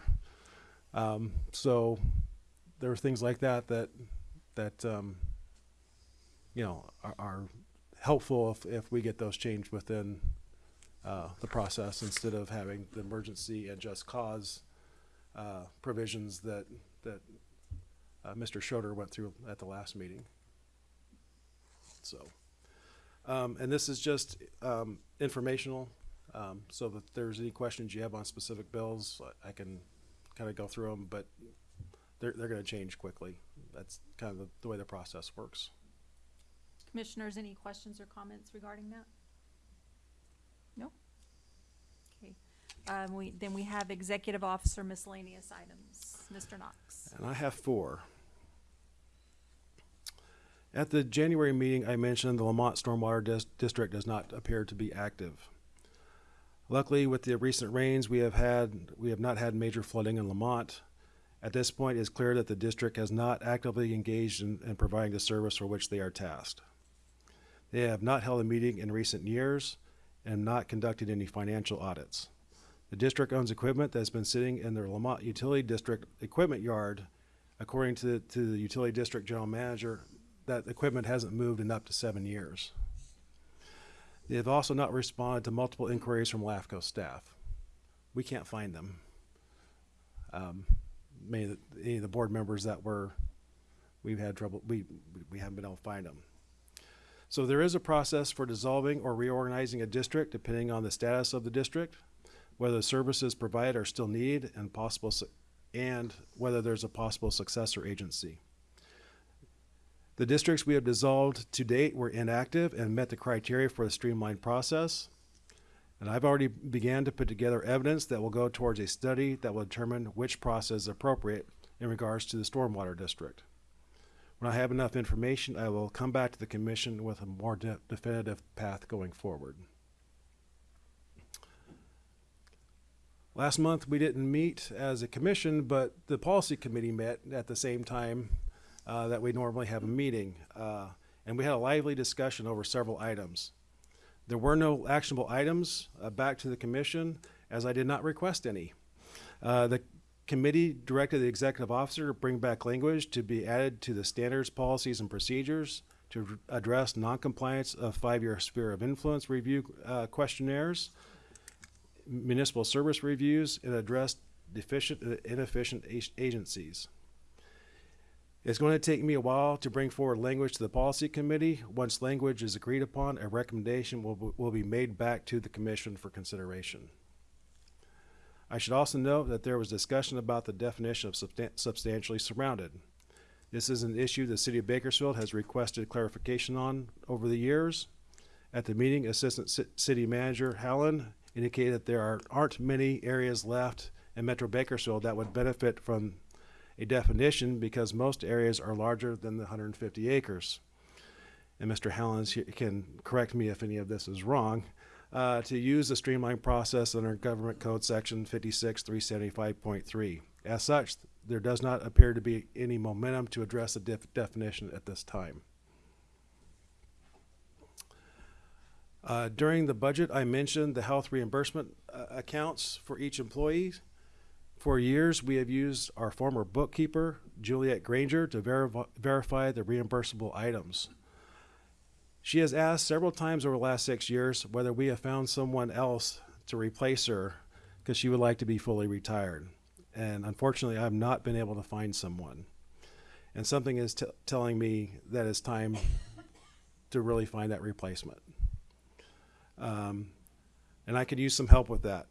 Um, so there are things like that that that um, you know are, are helpful if, if we get those changed within uh, the process instead of having the emergency and just cause uh, provisions that that uh, Mr. Schroeder went through at the last meeting. So, um, and this is just um, informational. Um, so that if there's any questions you have on specific bills, I can kind of go through them, but they're, they're going to change quickly. That's kind of the, the way the process works. Commissioners, any questions or comments regarding that? No? Okay. Um, we, then we have executive officer miscellaneous items. Mr. Knox. And I have four. At the January meeting, I mentioned the Lamont Stormwater Dis- District does not appear to be active. Luckily, with the recent rains we have had, we have not had major flooding in Lamont. At this point, it is clear that the district has not actively engaged in, in providing the service for which they are tasked. They have not held a meeting in recent years and not conducted any financial audits. The district owns equipment that's been sitting in their Lamont Utility District Equipment Yard. According to, to the Utility District General Manager, that equipment hasn't moved in up to seven years. They have also not responded to multiple inquiries from LAFCO staff. We can't find them. Um, many of the, any of the board members that were, we've had trouble, we, we haven't been able to find them. So there is a process for dissolving or reorganizing a district depending on the status of the district, whether the services provided are still needed and possible, and whether there's a possible successor agency. The districts we have dissolved to date were inactive and met the criteria for the streamlined process. And I've already began to put together evidence that will go towards a study that will determine which process is appropriate in regards to the stormwater district. When I have enough information, I will come back to the commission with a more de- definitive path going forward. Last month, we didn't meet as a commission, but the policy committee met at the same time uh, that we normally have a meeting. Uh, and we had a lively discussion over several items. There were no actionable items uh, back to the commission, as I did not request any. Uh, the committee directed the executive officer to bring back language to be added to the standards, policies, and procedures to address noncompliance of five-year sphere of influence review uh, questionnaires, municipal service reviews, and address deficient, uh, inefficient agencies. It's going to take me a while to bring forward language to the policy committee. Once language is agreed upon, a recommendation will, be- will be made back to the commission for consideration. I should also note that there was discussion about the definition of substan- substantially surrounded. This is an issue the city of Bakersfield has requested clarification on over the years. At the meeting, Assistant Ci- City Manager Hallen indicated that there are, aren't many areas left in Metro Bakersfield that would benefit from a definition because most areas are larger than the 150 acres. And Mr. Hellens he- can correct me if any of this is wrong. Uh, to use the streamlined process under Government Code Section 56375.3. As such, there does not appear to be any momentum to address the def- definition at this time. Uh, during the budget, I mentioned the health reimbursement uh, accounts for each employee. For years, we have used our former bookkeeper, Juliet Granger, to verif- verify the reimbursable items. She has asked several times over the last six years whether we have found someone else to replace her because she would like to be fully retired. And unfortunately, I've not been able to find someone. And something is telling me that it's time to really find that replacement. Um, and I could use some help with that.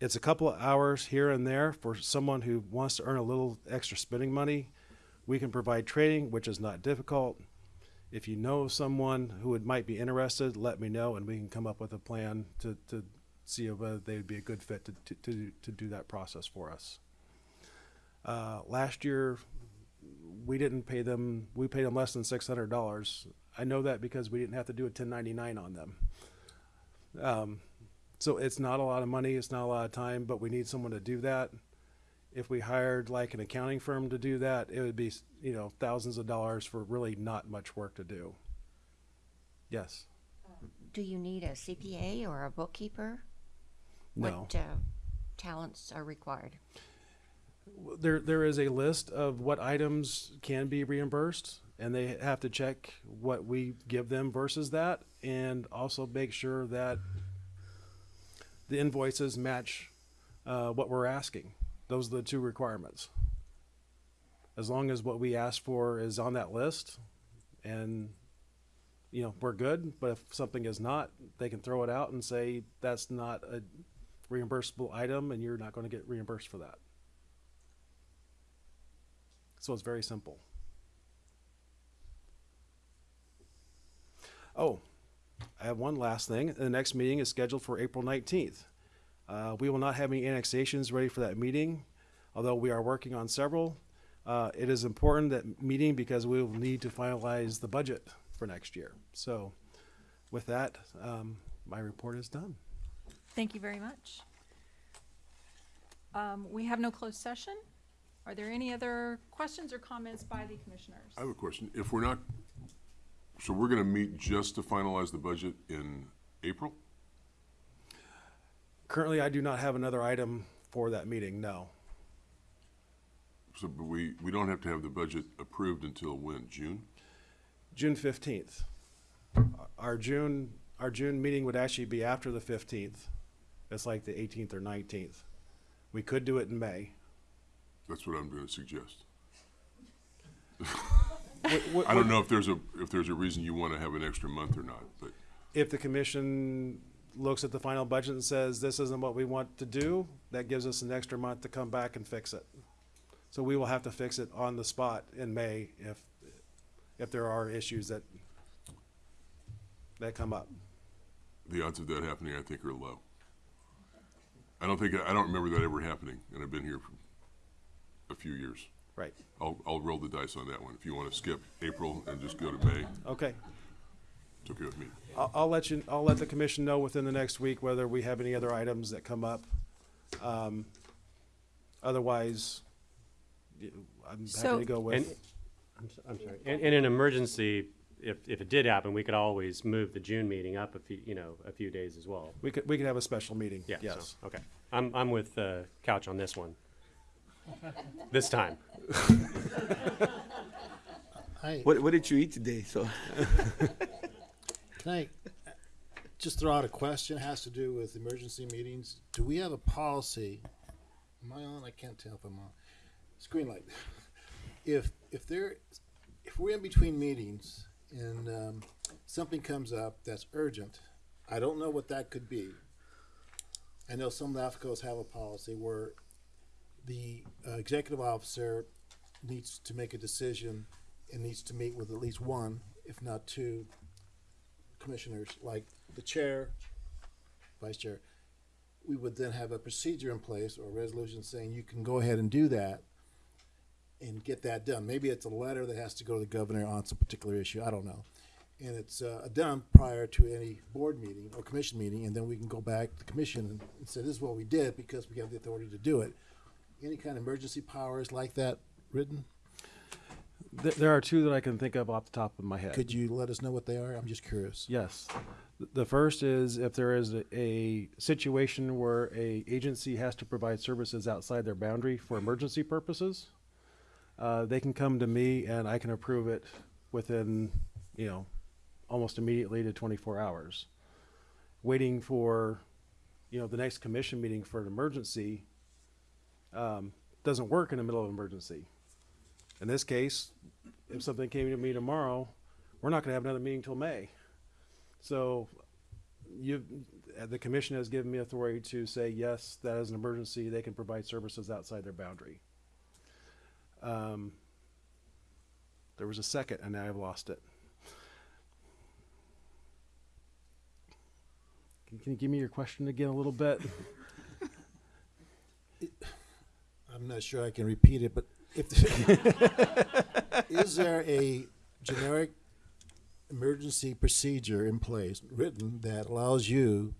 It's a couple of hours here and there for someone who wants to earn a little extra spending money. We can provide training, which is not difficult. If you know someone who would, might be interested, let me know, and we can come up with a plan to, to see whether they would be a good fit to, to, to, do that process for us. Uh, last year, we didn't pay them, we paid them less than six hundred dollars. I know that because we didn't have to do a ten ninety-nine on them. Um, so it's not a lot of money, it's not a lot of time, but we need someone to do that. If we hired like an accounting firm to do that, it would be, you know, thousands of dollars for really not much work to do. Yes, Do you need a CPA or a bookkeeper? no. What uh, talents are required? There, there is a list of what items can be reimbursed, and they have to check what we give them versus that, and also make sure that the invoices match uh, what we're asking. Those are the two requirements. As long as what we ask for is on that list, and you know we're good. But if something is not, they can throw it out and say that's not a reimbursable item, and you're not going to get reimbursed for that. So it's very simple. Oh, I have one last thing. The next meeting is scheduled for April 19th. Uh, we will not have any annexations ready for that meeting, although we are working on several. Uh, it is important that meeting because we will need to finalize the budget for next year. So with that, um, my report is done. Thank you very much. Um, we have no closed session. Are there any other questions or comments by the commissioners? I have a question. If we're not, so we're gonna meet just to finalize the budget in April? Currently, I do not have another item for that meeting, no. So, but we, we don't have to have the budget approved until when, June? June fifteenth. Our June, our June meeting would actually be after the fifteenth. It's like the eighteenth or nineteenth. We could do it in May. That's what I'm gonna suggest. [LAUGHS] Wh- wh- I don't know if there's a, if there's a reason you wanna have an extra month or not, but If the commission looks at the final budget and says, this isn't what we want to do, that gives us an extra month to come back and fix it. So we will have to fix it on the spot in May if, if there are issues that, that come up. the odds of that happening, I think, are low. I don't think, I don't remember that ever happening, and I've been here for a few years. Right. I'll, I'll roll the dice on that one. If you wanna skip April and just go to May, Okay. it's okay with me. I'll, I'll let you, I'll let the commission know within the next week whether we have any other items that come up. Um, Otherwise, y- I'm happy So- to go And, with, I'm, so- I'm sorry, in, in an emergency, if, if it did happen, we could always move the June meeting up a few, you know, a few days as well. we could, we could have a special meeting, Yeah, so, yes. okay. I'm, I'm with, uh, Couch on this one. This time. I, What, what did you eat today? So can I just throw out a question, It has to do with emergency meetings. Do we have a policy? Am I on? I can't tell if I'm on. Screen light. If, if there, if we're in between meetings and, um, something comes up that's urgent, I don't know what that could be. I know some LAFCOs have a policy where the uh, executive officer needs to make a decision and needs to meet with at least one, if not two, commissioners, like the chair, vice chair. We would then have a procedure in place or a resolution saying you can go ahead and do that and get that done. Maybe it's a letter that has to go to the governor on some particular issue, I don't know. And it's uh, done prior to any board meeting or commission meeting, and then we can go back to the commission and- and say, this is what we did because we have the authority to do it. Any kind of emergency powers like that written? There, there are two that I can think of off the top of my head. Could you let us know what they are? I'm just curious. Yes. The first is if there is a, a situation where a agency has to provide services outside their boundary for emergency purposes, uh, they can come to me and I can approve it within, you know, almost immediately to twenty-four hours. Waiting for, you know, the next commission meeting for an emergency, um, doesn't work in the middle of an emergency. In this case, if something came to me tomorrow, we're not gonna have another meeting till May. So you, the commission has given me authority to say, yes, that is an emergency, they can provide services outside their boundary. Um, There was a second and now I've lost it. Can, can you give me your question again a little bit? [LAUGHS] I'm not sure I can repeat it, but if, [LAUGHS] is there a generic emergency procedure in place, written, that allows you,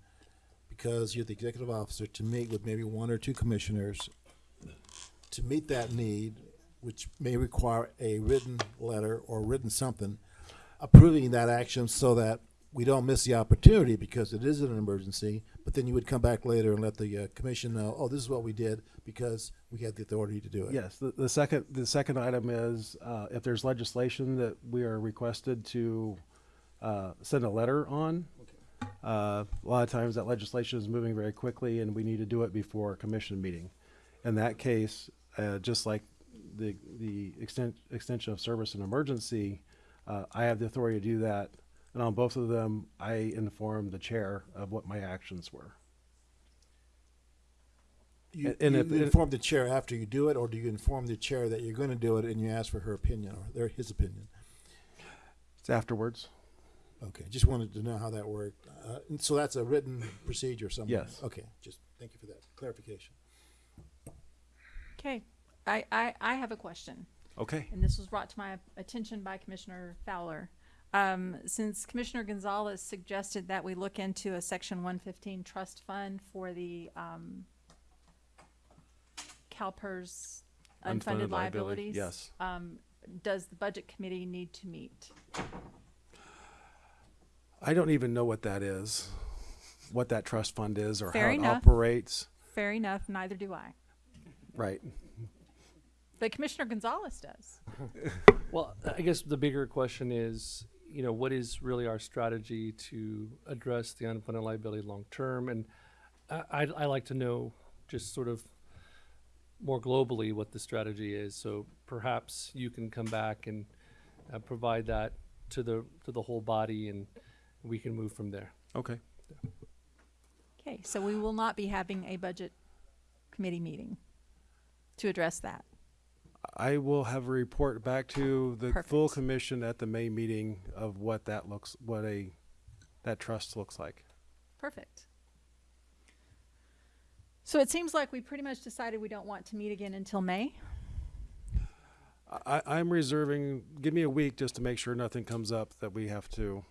because you're the executive officer, to meet with maybe one or two commissioners to meet that need, which may require a written letter or written something approving that action so that we don't miss the opportunity because it is an emergency, but then you would come back later and let the uh, commission know, oh, this is what we did because we had the authority to do it. Yes, the, the second, the second item is, uh, if there's legislation that we are requested to, uh, send a letter on. Uh, a lot of times that legislation is moving very quickly and we need to do it before a commission meeting. In that case, uh, just like the, the extent, extension of service and emergency, uh, I have the authority to do that. And on both of them, I informed the chair of what my actions were. You, And you if it- inform the chair after you do it, or do you inform the chair that you're going to do it and you ask for her opinion or their, his opinion? It's afterwards. Okay, just wanted to know how that worked. Uh, and so that's a written procedure somewhere? Yes. Okay, just thank you for that clarification. Okay, I, I, I have a question. Okay. and this was brought to my attention by Commissioner Fowler. Um, since Commissioner Gonzales suggested that we look into a Section one fifteen trust fund for the, um, CalPERS Unfunded unfunded liability, liabilities. yes. Um, does the Budget Committee need to meet? I don't even know what that is, what that trust fund is or Fair how it enough. operates. Fair enough, neither do I. Right. But Commissioner Gonzales does. Well, I guess the bigger question is, you know, what is really our strategy to address the unfunded liability long term? And I, I'd, I like to know just sort of more globally what the strategy is. So perhaps you can come back and uh, provide that to the to the whole body, and we can move from there. Okay. Okay, so we will not be having a Budget Committee meeting to address that. I will have a report back to the full commission at the May meeting of what that looks, what a, that trust looks like. Perfect. So it seems like we pretty much decided we don't want to meet again until May. I, I'm reserving, give me a week just to make sure nothing comes up that we have to,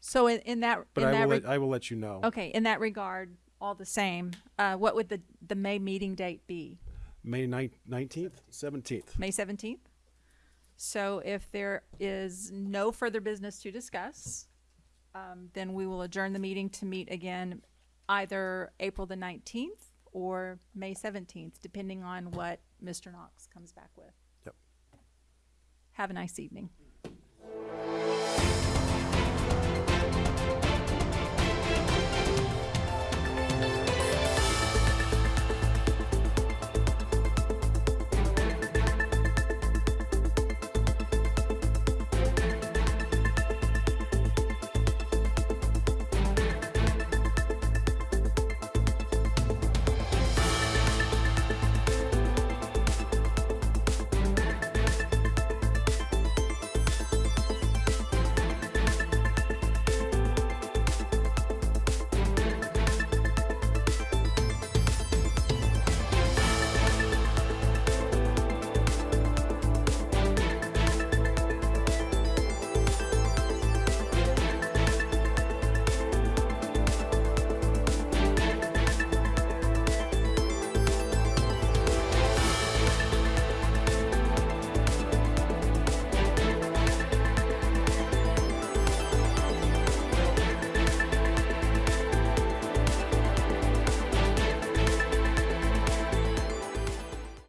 So in, in that, but in I that, will, reg- let- I will let you know. okay, in that regard, all the same, uh, what would the, the May meeting date be? May nineteenth, seventeenth. May seventeenth? So if there is no further business to discuss, um, then we will adjourn the meeting to meet again either April the nineteenth or May seventeenth, depending on what Mr. Knox comes back with. Yep. Have a nice evening.